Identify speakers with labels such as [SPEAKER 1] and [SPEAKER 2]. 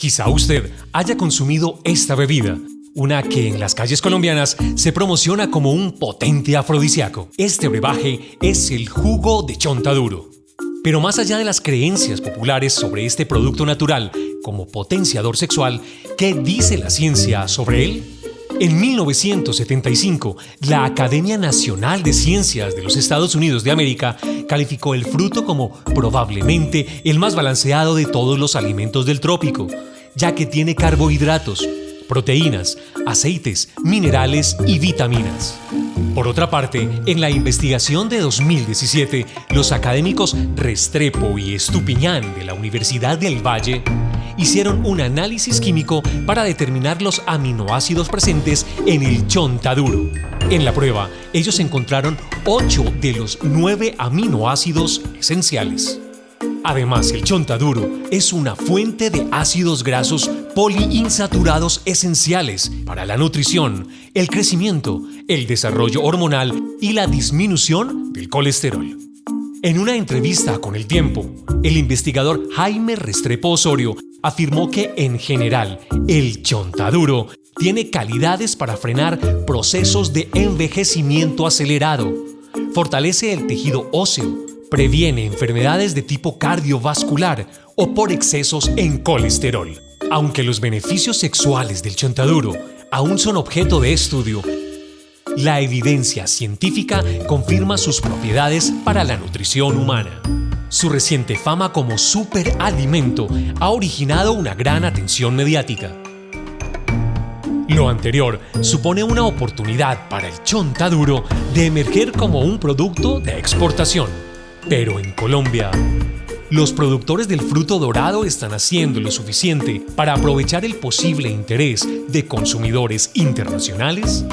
[SPEAKER 1] Quizá usted haya consumido esta bebida, una que en las calles colombianas se promociona como un potente afrodisíaco. Este brebaje es el jugo de chontaduro. Pero más allá de las creencias populares sobre este producto natural como potenciador sexual, ¿qué dice la ciencia sobre él? En 1975, la Academia Nacional de Ciencias de los Estados Unidos de América calificó el fruto como probablemente el más balanceado de todos los alimentos del trópico, ya que tiene carbohidratos, proteínas, aceites, minerales y vitaminas. Por otra parte, en la investigación de 2017, los académicos Restrepo y Estupiñán de la Universidad del Valle hicieron un análisis químico para determinar los aminoácidos presentes en el chontaduro. En la prueba, ellos encontraron 8 de los 9 aminoácidos esenciales. Además, el chontaduro es una fuente de ácidos grasos poliinsaturados esenciales para la nutrición, el crecimiento, el desarrollo hormonal y la disminución del colesterol. En una entrevista con El Tiempo, el investigador Jaime Restrepo Osorio afirmó que, en general, el chontaduro tiene calidades para frenar procesos de envejecimiento acelerado, fortalece el tejido óseo, Previene enfermedades de tipo cardiovascular o por excesos en colesterol. Aunque los beneficios sexuales del chontaduro aún son objeto de estudio, la evidencia científica confirma sus propiedades para la nutrición humana. Su reciente fama como superalimento ha originado una gran atención mediática. Lo anterior supone una oportunidad para el chontaduro de emerger como un producto de exportación. Pero en Colombia, los productores del fruto dorado están haciendo lo suficiente para aprovechar el posible interés de consumidores internacionales